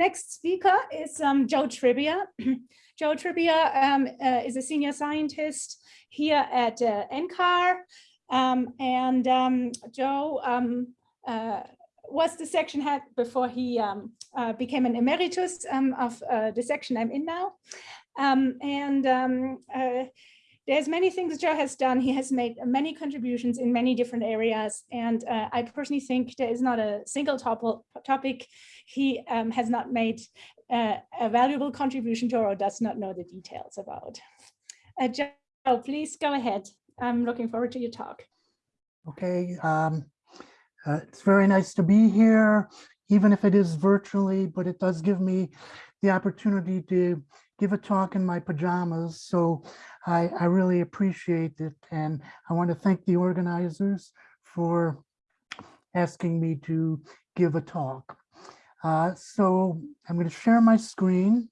next speaker is um, Joe Tribbia. Joe Tribbia um, uh, is a senior scientist here at uh, NCAR. Um, and um, Joe um, uh, was the section head before he um, uh, became an emeritus of uh, the section I'm in now. and uh, there's many things Joe has done. He has made many contributions in many different areas. And uh, I personally think there is not a single top topic he um, has not made uh, a valuable contribution to or does not know the details about. Uh, Joe, please go ahead. I'm looking forward to your talk. Okay, um, uh, it's very nice to be here, even if it is virtually, but it does give me the opportunity to give a talk in my pajamas. So I, I really appreciate it. And I want to thank the organizers for asking me to give a talk. Uh, so I'm going to share my screen.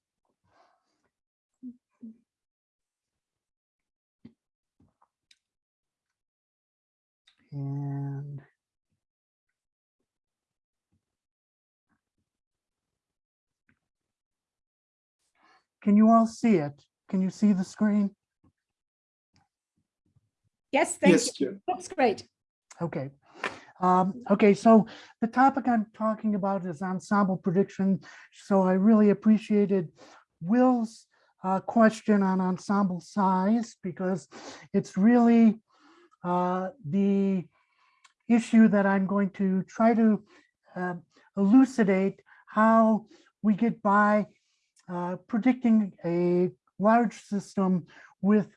And can you all see it? Can you see the screen? Yes, thank Yes, you. Looks great. Okay. Um, okay, so the topic I'm talking about is ensemble prediction. So I really appreciated Will's uh, question on ensemble size because it's really uh, the issue that I'm going to try to uh, elucidate how we get by uh, predicting a large system with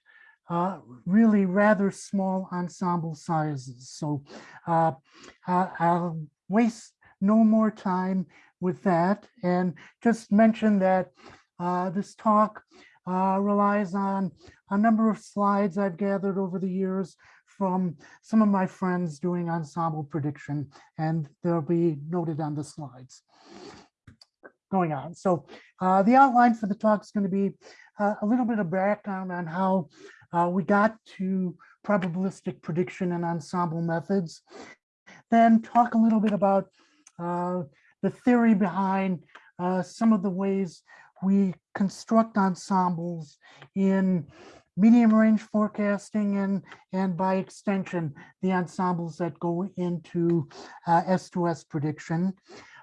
uh, really rather small ensemble sizes. So uh, I'll waste no more time with that and just mention that uh, this talk uh, relies on a number of slides I've gathered over the years from some of my friends doing ensemble prediction, and they'll be noted on the slides going on. So uh, the outline for the talk is going to be uh, a little bit of background on how uh, we got to probabilistic prediction and ensemble methods. Then talk a little bit about uh, the theory behind uh, some of the ways we construct ensembles in medium range forecasting and, and by extension, the ensembles that go into uh, S2S prediction.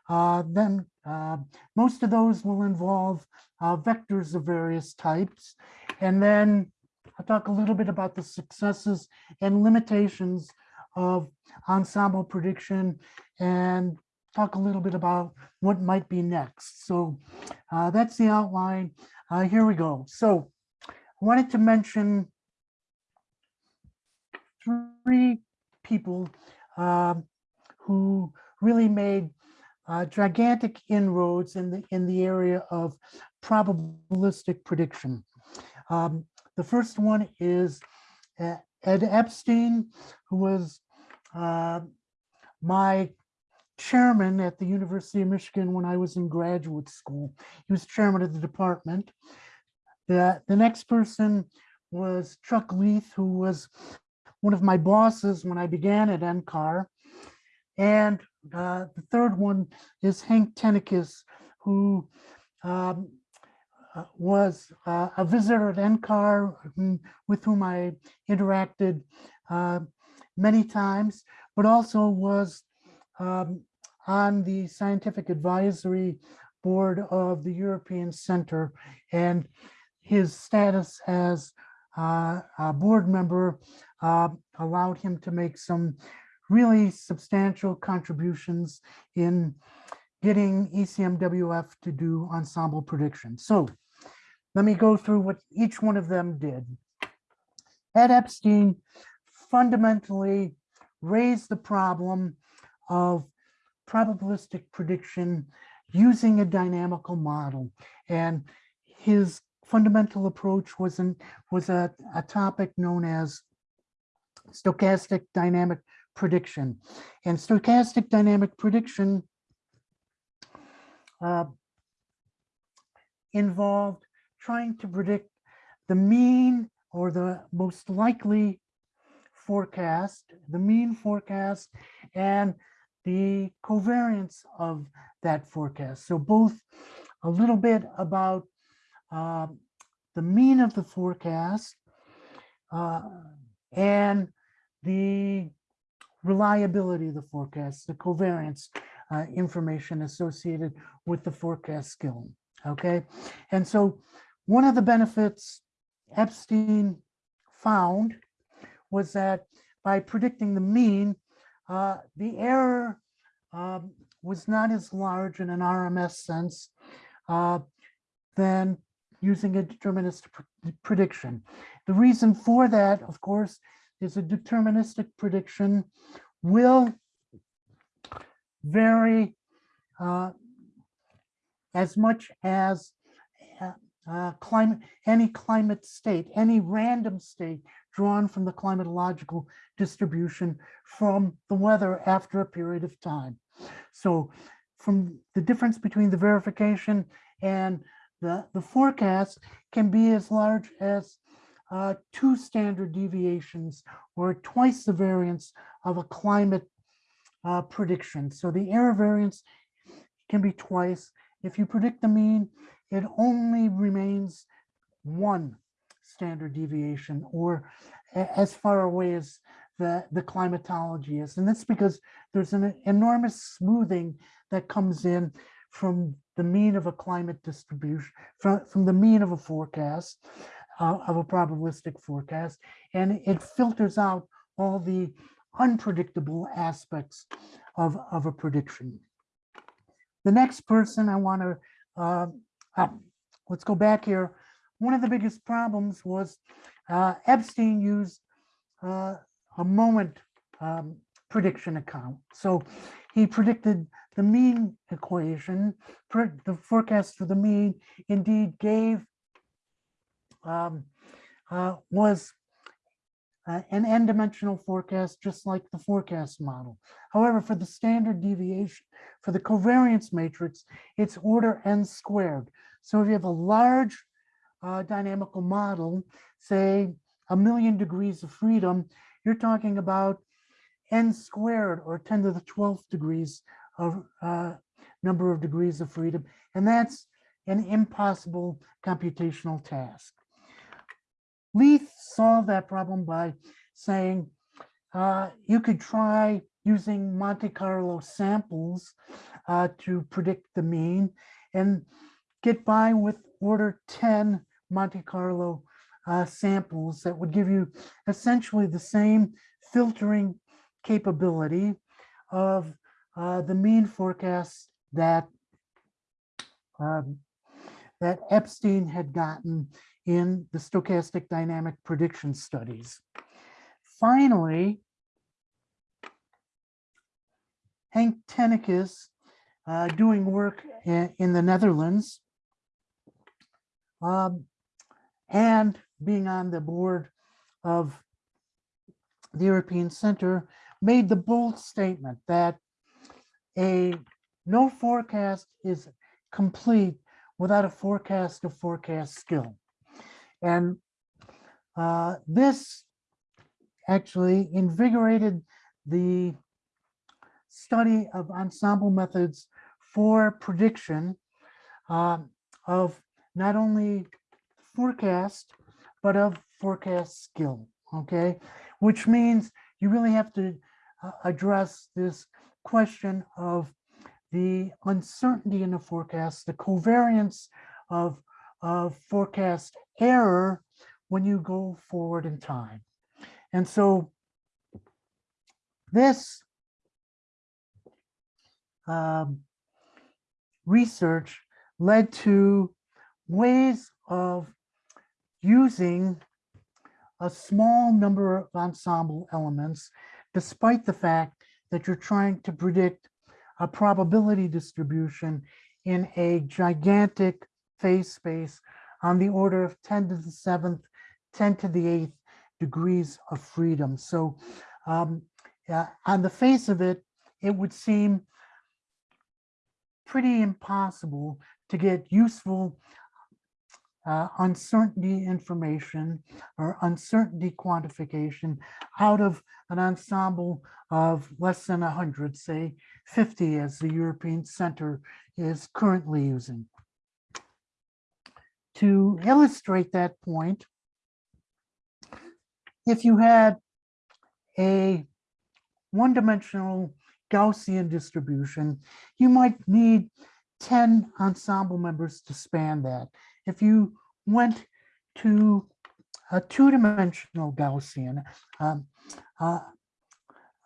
Uh, then uh, most of those will involve uh, vectors of various types. And then I'll talk a little bit about the successes and limitations of ensemble prediction and talk a little bit about what might be next. So uh, that's the outline. Uh, here we go. So I wanted to mention three people uh, who really made uh, gigantic inroads in the in the area of probabilistic prediction. Um, the first one is Ed Epstein, who was uh, my chairman at the University of Michigan when I was in graduate school. He was chairman of the department. The, the next person was Chuck Leith, who was one of my bosses when I began at NCAR. And uh, the third one is Hank Tennekes, who um, was uh, a visitor at NCAR with whom I interacted uh, many times, but also was um, on the scientific advisory board of the European Center and his status as uh, a board member uh, allowed him to make some really substantial contributions in getting ECMWF to do ensemble prediction. So let me go through what each one of them did. Ed Epstein fundamentally raised the problem of probabilistic prediction using a dynamical model. And his fundamental approach was, an, was a, a topic known as stochastic dynamic prediction. And stochastic dynamic prediction uh, involved trying to predict the mean or the most likely forecast, the mean forecast, and the covariance of that forecast. So both a little bit about uh, the mean of the forecast uh, and the reliability of the forecast, the covariance uh, information associated with the forecast skill. Okay, and so one of the benefits Epstein found was that by predicting the mean, uh, the error um, was not as large in an RMS sense uh, than using a deterministic pr- prediction. The reason for that, of course, is a deterministic prediction will vary uh, as much as uh, climate, any climate state, any random state drawn from the climatological distribution from the weather after a period of time. So from the difference between the verification and the, the forecast can be as large as uh, two standard deviations or twice the variance of a climate uh, prediction. So the error variance can be twice. If you predict the mean, it only remains one standard deviation or as far away as the, the climatology is. And that's because there's an enormous smoothing that comes in from the mean of a climate distribution, from, from the mean of a forecast, uh, of a probabilistic forecast, and it filters out all the unpredictable aspects of, of a prediction. The next person I want to, uh, uh, let's go back here. One of the biggest problems was uh, Epstein used uh, a moment um, prediction account. So he predicted the mean equation, the forecast for the mean indeed gave um, uh, was uh, an n-dimensional forecast, just like the forecast model. However, for the standard deviation, for the covariance matrix, it's order n squared. So if you have a large uh, dynamical model, say a million degrees of freedom, you're talking about n squared or 10 to the 12th degrees of uh, number of degrees of freedom. And that's an impossible computational task. Leith solved that problem by saying uh, you could try using Monte Carlo samples uh, to predict the mean and get by with order 10 Monte Carlo uh, samples that would give you essentially the same filtering capability of uh, the mean forecast that um, that Epstein had gotten in the stochastic dynamic prediction studies. Finally, Hank Tennekes, uh, doing work in the Netherlands, um, and being on the board of the European Center, made the bold statement that a no forecast is complete without a forecast of forecast skill. And uh, this actually invigorated the study of ensemble methods for prediction um, of not only forecast, but of forecast skill, okay? Which means you really have to uh, address this question of the uncertainty in the forecast, the covariance of, of forecast error when you go forward in time. And so this um, research led to ways of using a small number of ensemble elements, despite the fact that you're trying to predict a probability distribution in a gigantic phase space on the order of 10 to the seventh, 10 to the eighth degrees of freedom. So um, uh, on the face of it, it would seem pretty impossible to get useful uh, uncertainty information or uncertainty quantification out of an ensemble of less than 100, say 50 as the European Center is currently using. To illustrate that point, if you had a one-dimensional Gaussian distribution, you might need 10 ensemble members to span that. If you went to a two-dimensional Gaussian um, uh,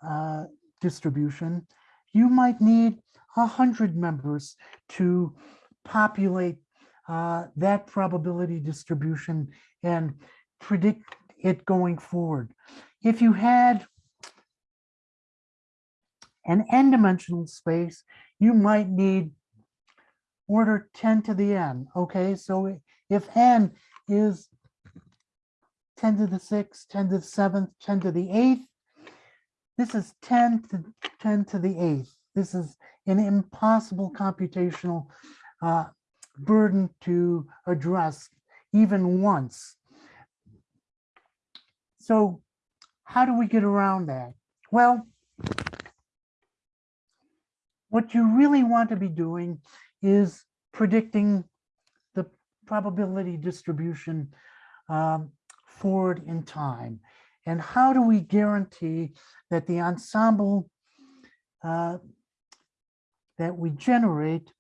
uh, distribution, you might need 100 members to populate uh, that probability distribution and predict it going forward. If you had an n-dimensional space, you might need order 10 to the n. Okay, so if n is 10 to the 6th, 10 to the 7th, 10 to the 8th, this is 10 to 10 to the 8th. This is an impossible computational uh, burden to address even once. So how do we get around that? Well, what you really want to be doing is predicting the probability distribution um, forward in time. And how do we guarantee that the ensemble uh, that we generate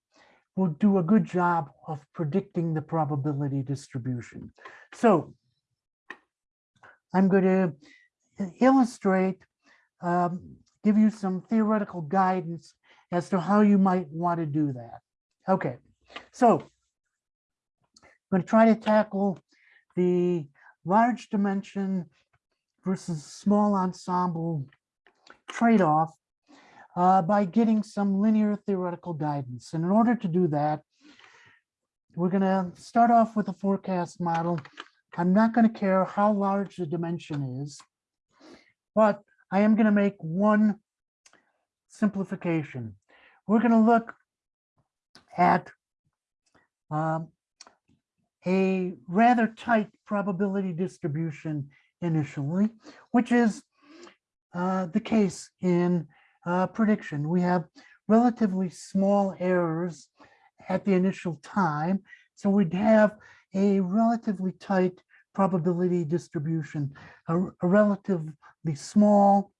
will do a good job of predicting the probability distribution? So I'm going to illustrate, um, give you some theoretical guidance as to how you might want to do that. Okay, so I'm going to try to tackle the large dimension versus small ensemble trade-off uh, by getting some linear theoretical guidance. And in order to do that, we're going to start off with a forecast model. I'm not going to care how large the dimension is, but I am going to make one simplification. We're going to look at um, a rather tight probability distribution initially, which is uh, the case in uh, prediction. We have relatively small errors at the initial time, so we'd have a relatively tight probability distribution, a, a relatively small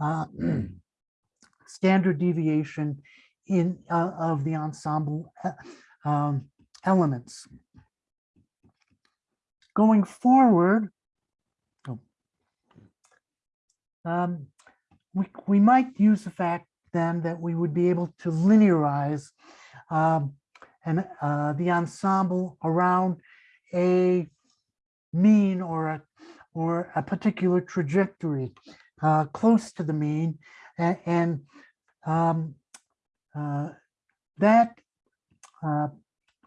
uh, standard deviation in uh, of the ensemble uh, um, elements. Going forward, oh, um, we, we might use the fact then that we would be able to linearize um, and uh, the ensemble around a mean or a or a particular trajectory uh, close to the mean and, and um, that uh,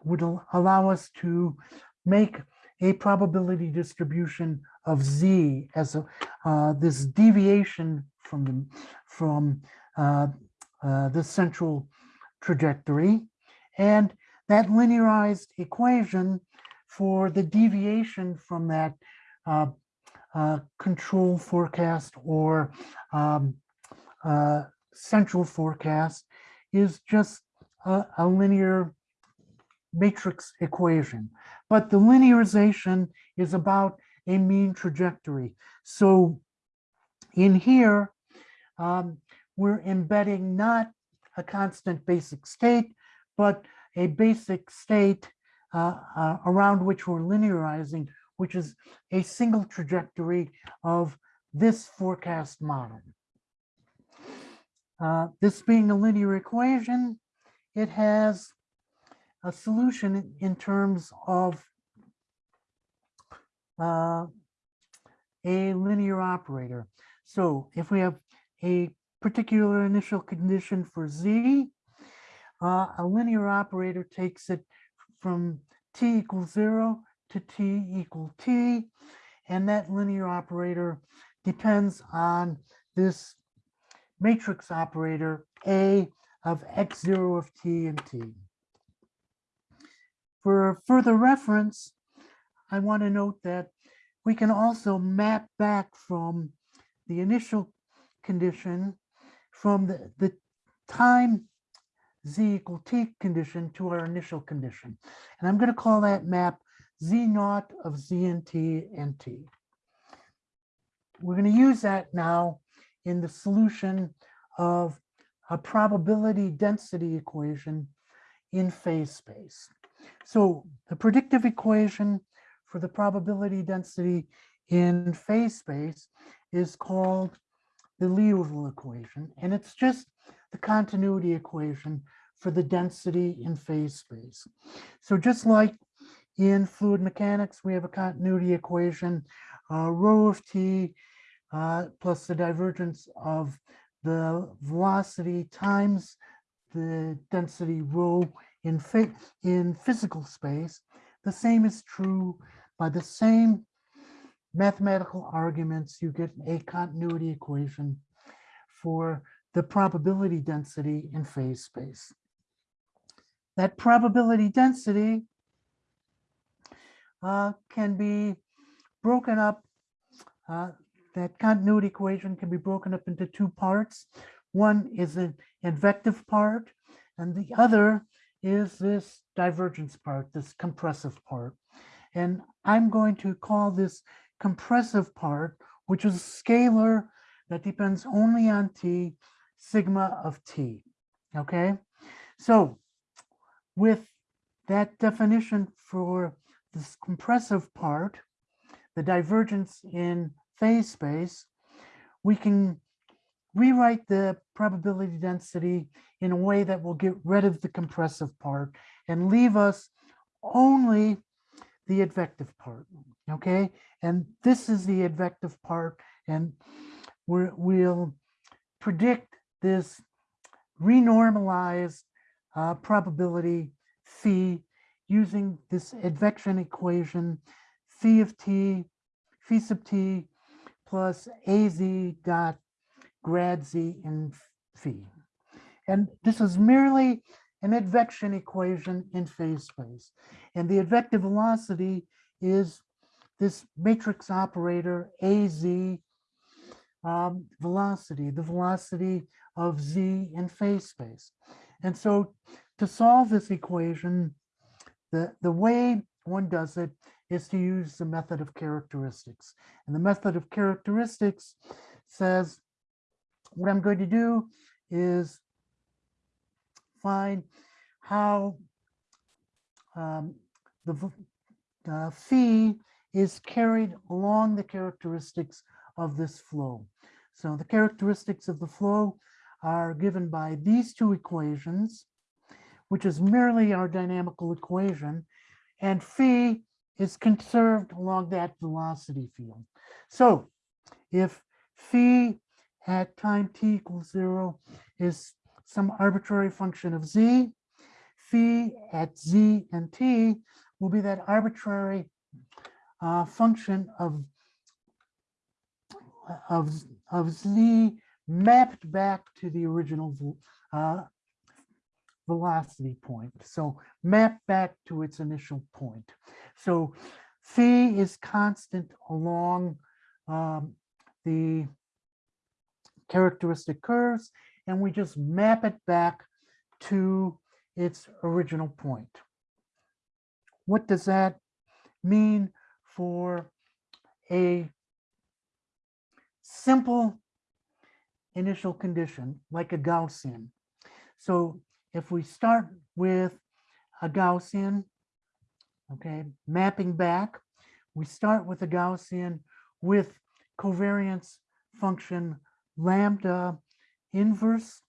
would allow us to make a probability distribution of z as a, uh, this deviation from the from uh, uh, the central trajectory and that linearized equation for the deviation from that uh, uh, control forecast or um, uh, central forecast is just a, a linear matrix equation. But the linearization is about a mean trajectory. So in here, um, we're embedding not a constant basic state, but a basic state uh, uh, around which we're linearizing, which is a single trajectory of this forecast model. Uh, this being a linear equation, it has a solution in terms of uh, a linear operator. So if we have a particular initial condition for z, uh, a linear operator takes it from t equals zero to t equal t, and that linear operator depends on this matrix operator A of x0 of t and t. For further reference, I want to note that we can also map back from the initial condition from the, the time z equal t condition to our initial condition. And I'm going to call that map z naught of z and t and t. We're going to use that now in the solution of a probability density equation in phase space. So the predictive equation for the probability density in phase space is called the Liouville equation, and it's just the continuity equation for the density in phase space. So just like in fluid mechanics, we have a continuity equation, uh, rho of t plus the divergence of the velocity times the density rho in, in physical space. The same is true by the same mathematical arguments, you get a continuity equation for the probability density in phase space. That probability density uh, can be broken up, uh, that continuity equation can be broken up into two parts. One is an advective part, and the other is this divergence part, this compressive part. And I'm going to call this compressive part, which is a scalar that depends only on t, sigma of t, okay? So with that definition for this compressive part, the divergence in phase space, we can rewrite the probability density in a way that will get rid of the compressive part and leave us only the advective part, okay? And this is the advective part, and we will predict this renormalized uh, probability phi using this advection equation phi of t, phi sub t plus az dot grad z in phi. And this is merely an advection equation in phase space. And the advective velocity is this matrix operator AZ um, velocity, the velocity of Z in phase space. And so to solve this equation, the, the way one does it is to use the method of characteristics. And the method of characteristics says, what I'm going to do is find how um, the uh, phi is carried along the characteristics of this flow. So the characteristics of the flow are given by these two equations, which is merely our dynamical equation, and phi is conserved along that velocity field. So if phi at time t equals zero is some arbitrary function of z, phi at z and t will be that arbitrary uh, function of, of, of z mapped back to the original uh, velocity point. So map back to its initial point. So phi is constant along um, the characteristic curves and we just map it back to its original point. What does that mean for a simple initial condition like a Gaussian? So if we start with a Gaussian, okay, mapping back, we start with a Gaussian with covariance function lambda inverse.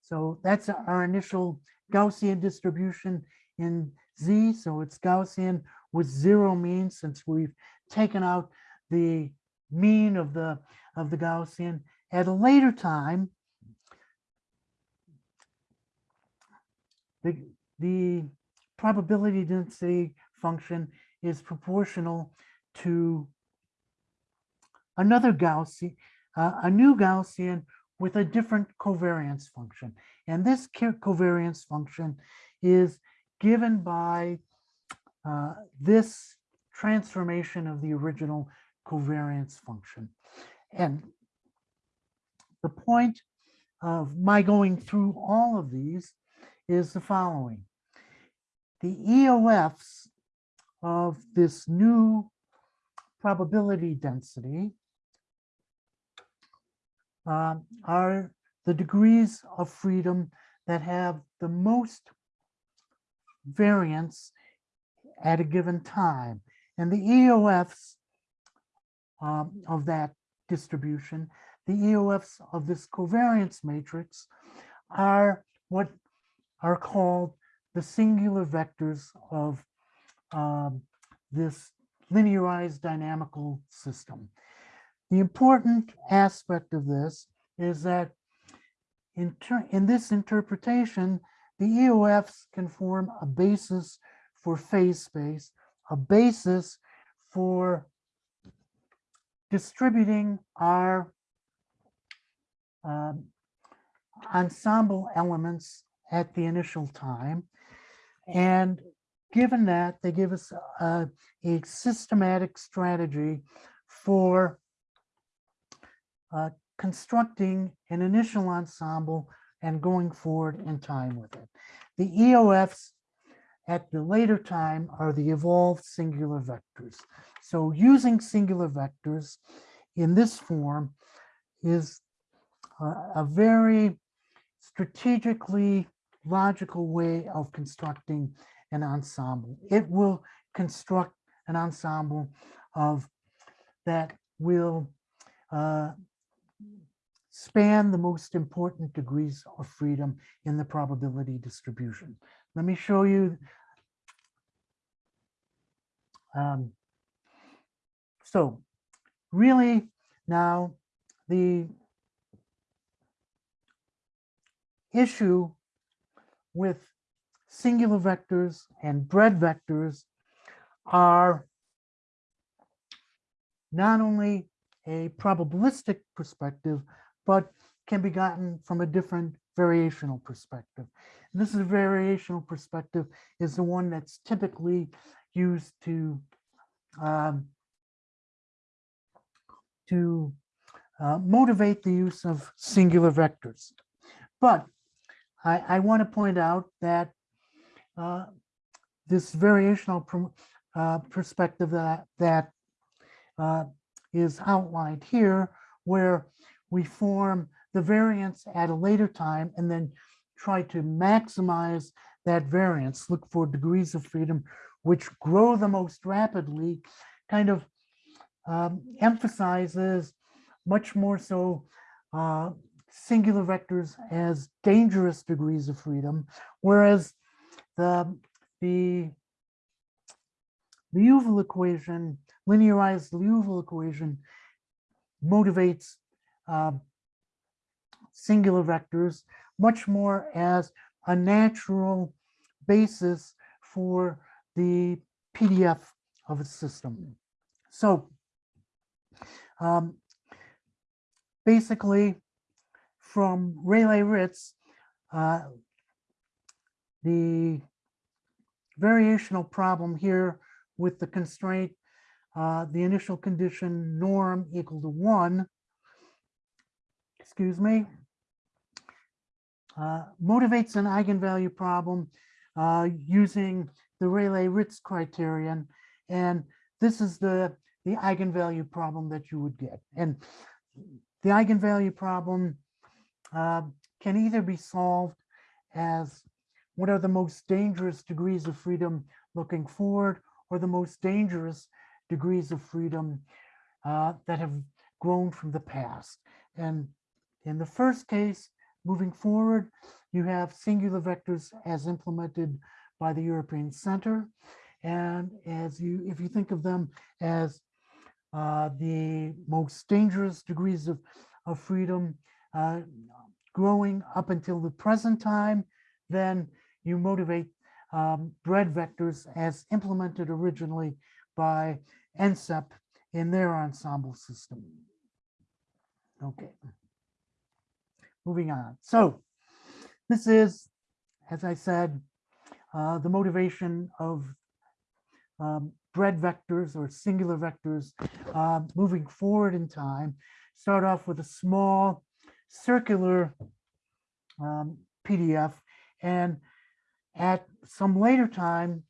So that's our initial Gaussian distribution in Z. So it's Gaussian with zero mean since we've taken out the mean of the of the Gaussian. At a later time, the, the probability density function is proportional to another Gaussian, uh, a new Gaussian with a different covariance function. And this covariance function is given by uh, this transformation of the original covariance function. And the point of my going through all of these is the following. The EOFs of this new probability density um, are the degrees of freedom that have the most variance at a given time. And the EOFs um, of that distribution, the EOFs of this covariance matrix are what are called the singular vectors of um, this linearized dynamical system. The important aspect of this is that in, in this interpretation, the EOFs can form a basis for phase space, a basis for distributing our um, ensemble elements at the initial time. And given that, they give us a, a systematic strategy for uh, constructing an initial ensemble and going forward in time with it. The EOFs at the later time are the evolved singular vectors. So using singular vectors in this form is a, a very strategically logical way of constructing an ensemble. It will construct an ensemble of that will uh, span the most important degrees of freedom in the probability distribution. Let me show you. Um, so really now the issue with singular vectors and bred vectors are not only a probabilistic perspective, but can be gotten from a different variational perspective. And this is a variational perspective is the one that's typically used to um, to uh, motivate the use of singular vectors. But I, I want to point out that uh, this variational uh, perspective that, that uh, is outlined here, where we form the variance at a later time and then try to maximize that variance, look for degrees of freedom which grow the most rapidly, kind of um, emphasizes much more so uh, singular vectors as dangerous degrees of freedom, whereas the, the Liouville equation, linearized Liouville equation motivates uh, singular vectors much more as a natural basis for the PDF of a system. So um, basically from Rayleigh-Ritz, uh, the variational problem here with the constraint, uh, the initial condition norm equal to one, excuse me, uh, motivates an eigenvalue problem uh, using the Rayleigh-Ritz criterion. And this is the, the eigenvalue problem that you would get. And the eigenvalue problem uh, can either be solved as what are the most dangerous degrees of freedom looking forward or the most dangerous degrees of freedom uh, that have grown from the past. And in the first case, moving forward, you have singular vectors as implemented by the European Center. And as you, if you think of them as uh, the most dangerous degrees of, of freedom uh, growing up until the present time, then you motivate um, bred vectors as implemented originally by NCEP in their ensemble system. Okay. Moving on. So this is, as I said, uh, the motivation of um, bred vectors or singular vectors uh, moving forward in time. Start off with a small circular um, PDF and at some later time,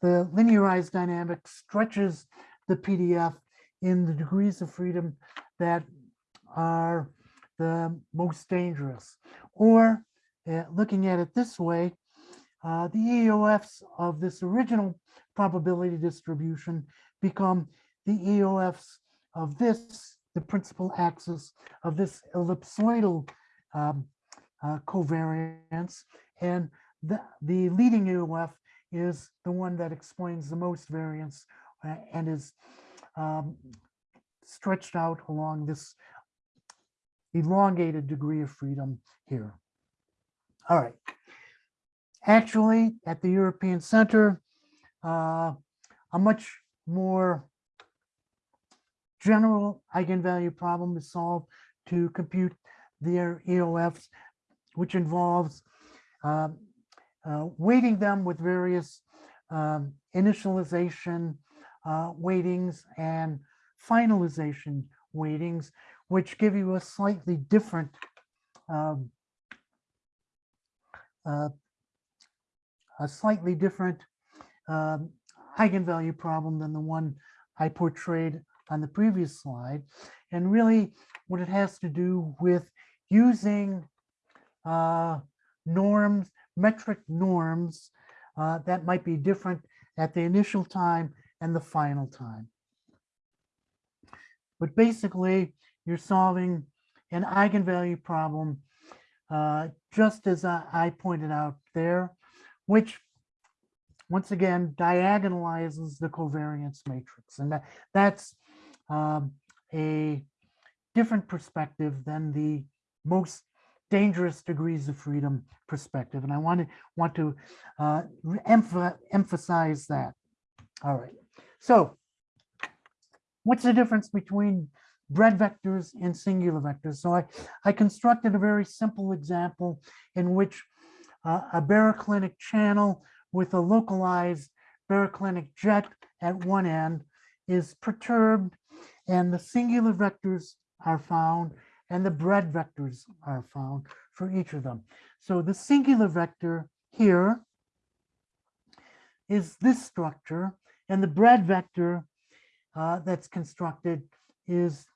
the linearized dynamic stretches the PDF in the degrees of freedom that are the most dangerous. Or uh, looking at it this way, uh, the EOFs of this original probability distribution become the EOFs of this, the principal axis of this ellipsoidal um, uh, covariance. And the, the leading EOF is the one that explains the most variance uh, and is um, stretched out along this elongated degree of freedom here. All right. Actually, at the European Center, uh, a much more general eigenvalue problem is solved to compute their EOFs, which involves um, uh, weighting them with various um, initialization uh, weightings and finalization weightings, which give you a slightly different um, uh, a slightly different um, eigenvalue problem than the one I portrayed on the previous slide. And really what it has to do with using uh, norms, metric norms uh, that might be different at the initial time and the final time. But basically, you're solving an eigenvalue problem, uh, just as I, I pointed out there, which once again diagonalizes the covariance matrix. And that, that's um, a different perspective than the most dangerous degrees of freedom perspective. And I want to want to uh, emph emphasize that. All right. So what's the difference between bred vectors and singular vectors? So I, I constructed a very simple example in which uh, a baroclinic channel with a localized baroclinic jet at one end is perturbed and the singular vectors are found and the bred vectors are found for each of them. So the singular vector here is this structure and the bred vector uh, that's constructed is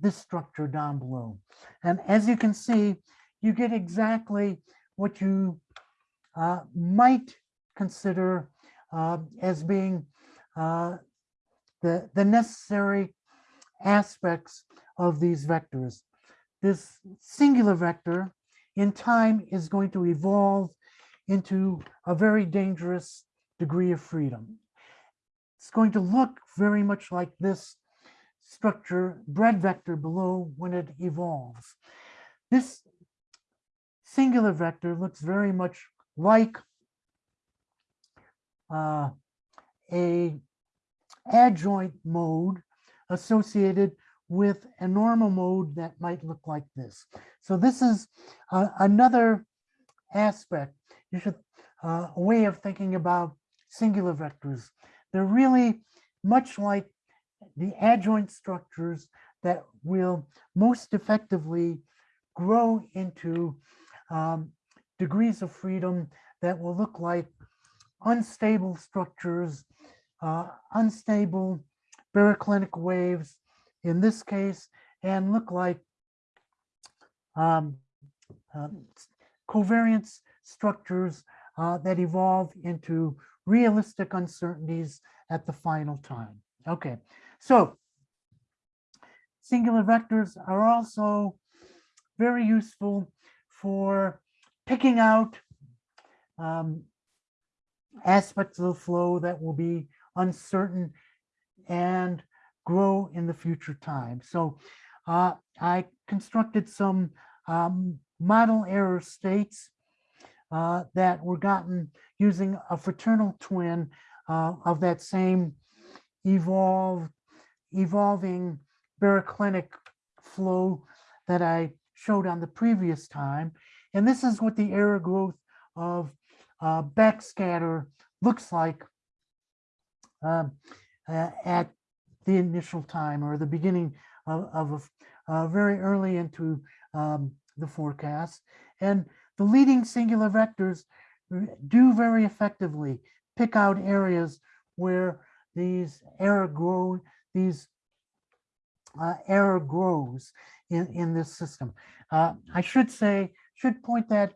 this structure down below. And as you can see, you get exactly what you uh, might consider uh, as being uh, the, the necessary aspects of these vectors. This singular vector in time is going to evolve into a very dangerous degree of freedom. It's going to look very much like this structure, bred vector below when it evolves. This singular vector looks very much like uh, a adjoint mode associated with a normal mode that might look like this. So this is uh, another aspect. You should uh, a way of thinking about singular vectors. They're really much like the adjoint structures that will most effectively grow into um, degrees of freedom that will look like unstable structures, uh, unstable baroclinic waves in this case, and look like um, uh, covariance structures uh, that evolve into realistic uncertainties at the final time. Okay, so singular vectors are also very useful for picking out um, aspects of the flow that will be uncertain and grow in the future time. So uh, I constructed some um, model error states uh, that were gotten using a fraternal twin uh, of that same evolved, evolving baroclinic flow that I showed on the previous time. And this is what the error growth of uh, backscatter looks like um, uh, at the initial time or the beginning of, of uh, very early into um, the forecast. And the leading singular vectors do very effectively pick out areas where these error grow, these uh, error grows in, in this system. Uh, I should say, should point that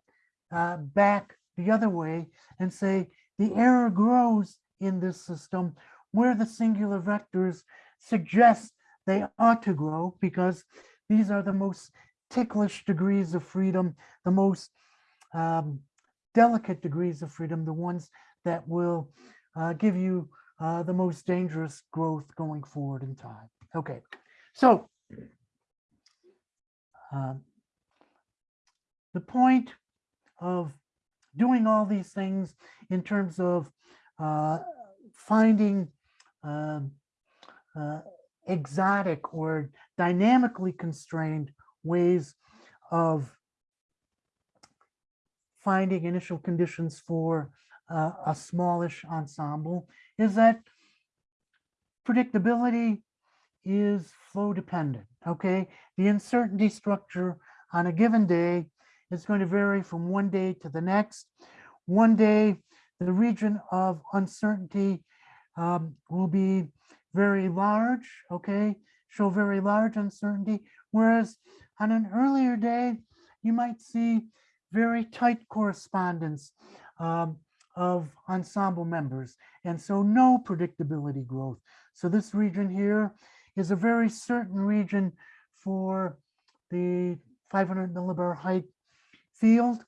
uh, back the other way and say the error grows in this system where the singular vectors suggest they ought to grow because these are the most ticklish degrees of freedom, the most um, delicate degrees of freedom, the ones that will uh, give you uh, the most dangerous growth going forward in time. Okay, so um, the point of doing all these things in terms of uh, finding um, uh, exotic or dynamically constrained ways of finding initial conditions for uh, a smallish ensemble is that predictability is flow dependent, okay? The uncertainty structure on a given day is going to vary from one day to the next. One day, the region of uncertainty um, will be very large, okay? Show very large uncertainty, whereas on an earlier day, you might see very tight correspondence um, of ensemble members, and so no predictability growth. So this region here is a very certain region for the 500 millibar height field,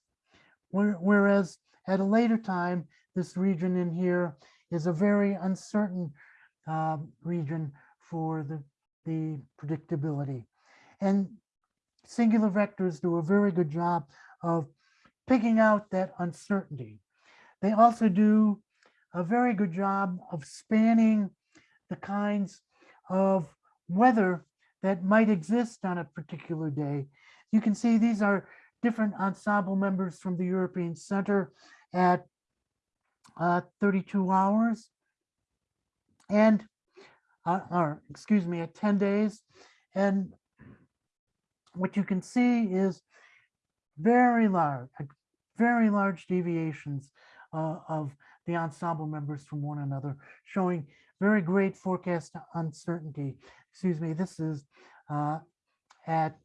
whereas at a later time, this region in here is a very uncertain um, region for the, the predictability. And singular vectors do a very good job of picking out that uncertainty. They also do a very good job of spanning the kinds of weather that might exist on a particular day. You can see these are different ensemble members from the European Center at uh, 32 hours and, uh, or excuse me, at 10 days. And what you can see is very large, very large deviations uh, of the ensemble members from one another, showing very great forecast uncertainty. Excuse me, this is uh, at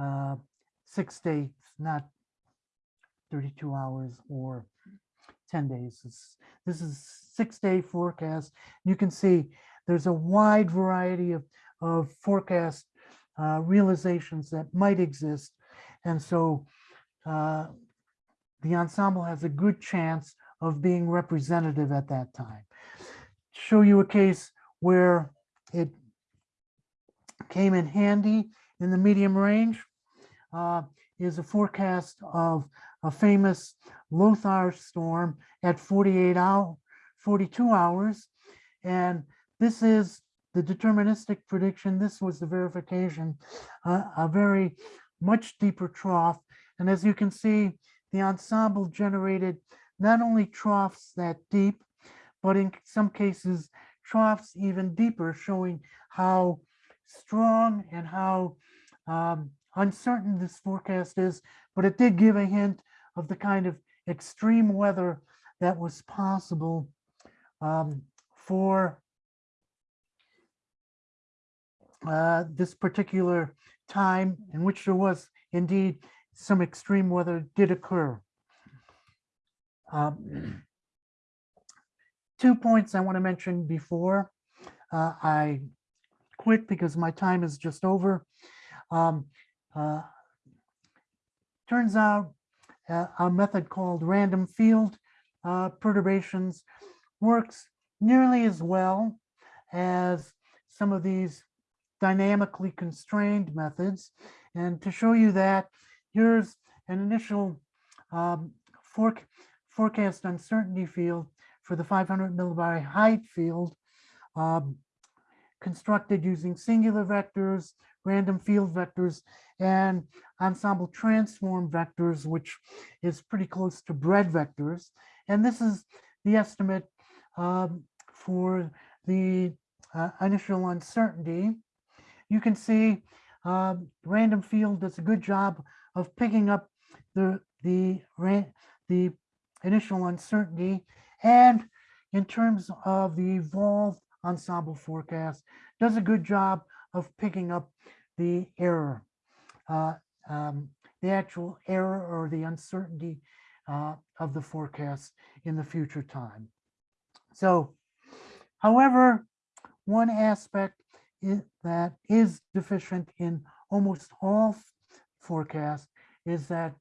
uh, six days, not 32 hours or 10 days. This, is six day forecast. You can see there's a wide variety of, of forecast uh, realizations that might exist. And so uh, the ensemble has a good chance of being representative at that time. Show you a case where it came in handy in the medium range uh, is a forecast of a famous Lothar storm at 48 hour, 42 hours. And this is the deterministic prediction. This was the verification, uh, a very much deeper trough. And as you can see, the ensemble generated not only troughs that deep, but in some cases, troughs even deeper, showing how strong and how um, uncertain this forecast is, but it did give a hint of the kind of extreme weather that was possible um, for uh, this particular time in which there was indeed some extreme weather did occur. Um, two points I want to mention before uh, I quit because my time is just over. Um, uh, turns out uh, a method called random field uh, perturbations works nearly as well as some of these dynamically constrained methods. And to show you that, here's an initial um, forec- forecast uncertainty field for the 500 millibar height field um, constructed using singular vectors random field vectors, and ensemble transform vectors, which is pretty close to bred vectors. And this is the estimate um, for the uh, initial uncertainty. You can see um, random field does a good job of picking up the the the initial uncertainty and in terms of the evolved ensemble forecast does a good job of picking up the error uh, um, the actual error or the uncertainty uh, of the forecast in the future time so however one aspect i- that is deficient in almost all forecasts is that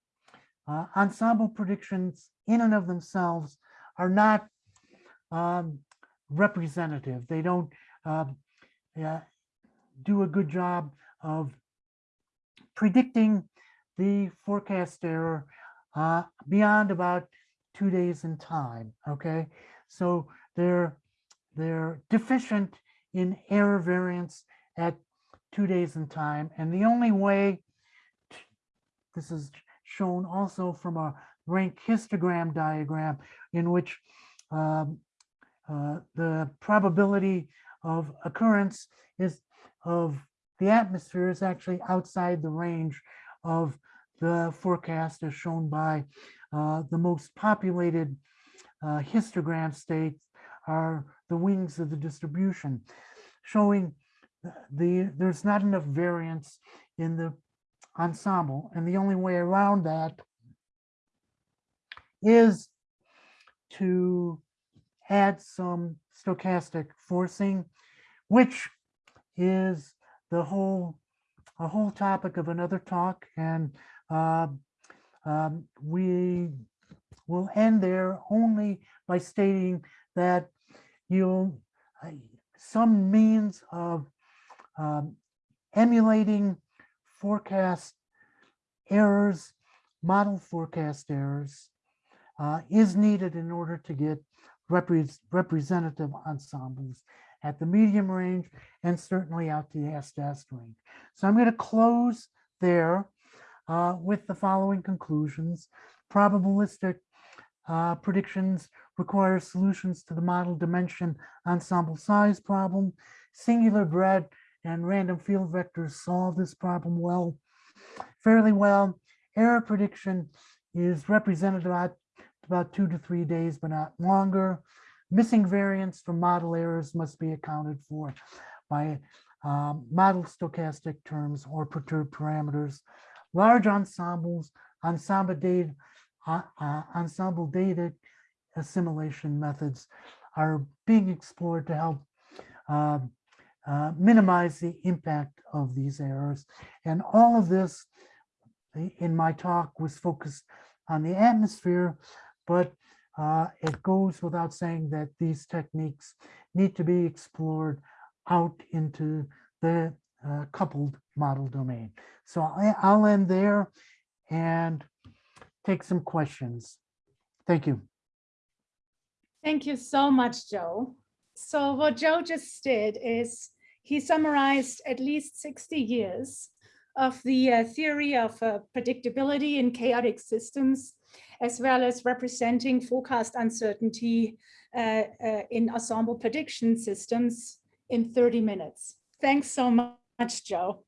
uh, ensemble predictions in and of themselves are not um, representative. They don't yeah, do a good job of predicting the forecast error uh, beyond about two days in time. Okay, so they're they're deficient in error variance at two days in time, and the only way this is shown also from a rank histogram diagram in which um, uh, the probability of occurrence is of the atmosphere is actually outside the range of the forecast as shown by uh, the most populated uh, histogram states are the wings of the distribution, showing the there's not enough variance in the ensemble, and the only way around that is to add some stochastic forcing, which is the whole a whole topic of another talk, and uh, um, we will end there only by stating that you'll uh, some means of um, emulating forecast errors, model forecast errors, uh, is needed in order to get repres- representative ensembles at the medium range and certainly out to the S-DAST range. So I'm going to close there uh, with the following conclusions. Probabilistic uh, predictions require solutions to the model dimension ensemble size problem. Singular bred and random field vectors solve this problem well, fairly well. Error prediction is represented at about two to three days, but not longer. Missing variance from model errors must be accounted for by um, model stochastic terms or perturbed parameters. Large ensembles, ensemble data, uh, uh, ensemble data assimilation methods are being explored to help uh, uh, minimize the impact of these errors. And all of this in my talk was focused on the atmosphere, but uh, it goes without saying that these techniques need to be explored out into the uh, coupled model domain. So I, I'll end there and take some questions. Thank you. Thank you so much, Joe. So what Joe just did is he summarized at least 60 years of the uh, theory of uh, predictability in chaotic systems, as well as representing forecast uncertainty uh, uh, in ensemble prediction systems in 30 minutes. Thanks so much, Joe.